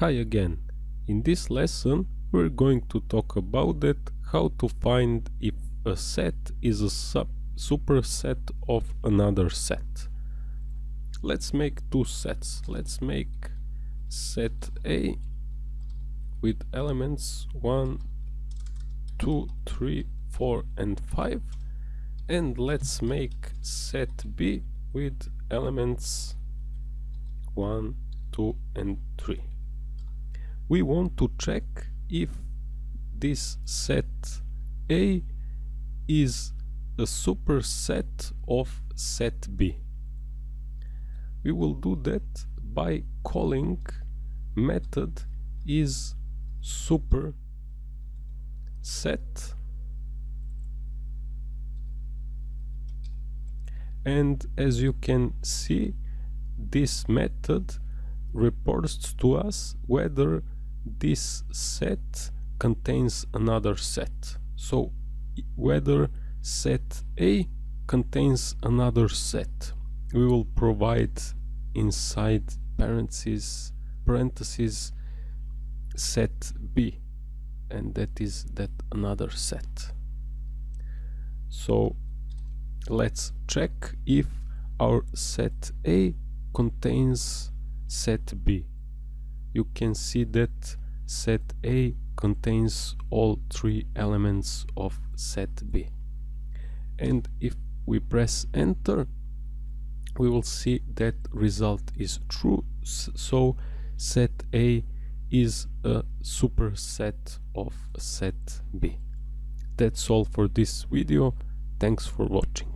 Hi again. In this lesson we're going to talk about it, how to find if a set is a sub superset of another set. Let's make two sets. Let's make set A with elements 1, 2, 3, 4 and 5 and let's make set B with elements 1, 2 and 3 we want to check if this set A is a superset of set B. We will do that by calling method is super set and as you can see this method reports to us whether this set contains another set. So whether set A contains another set. We will provide inside parentheses, parentheses set B and that is that another set. So let's check if our set A contains set B you can see that set A contains all three elements of set B. And if we press enter, we will see that result is true. So set A is a superset of set B. That's all for this video. Thanks for watching.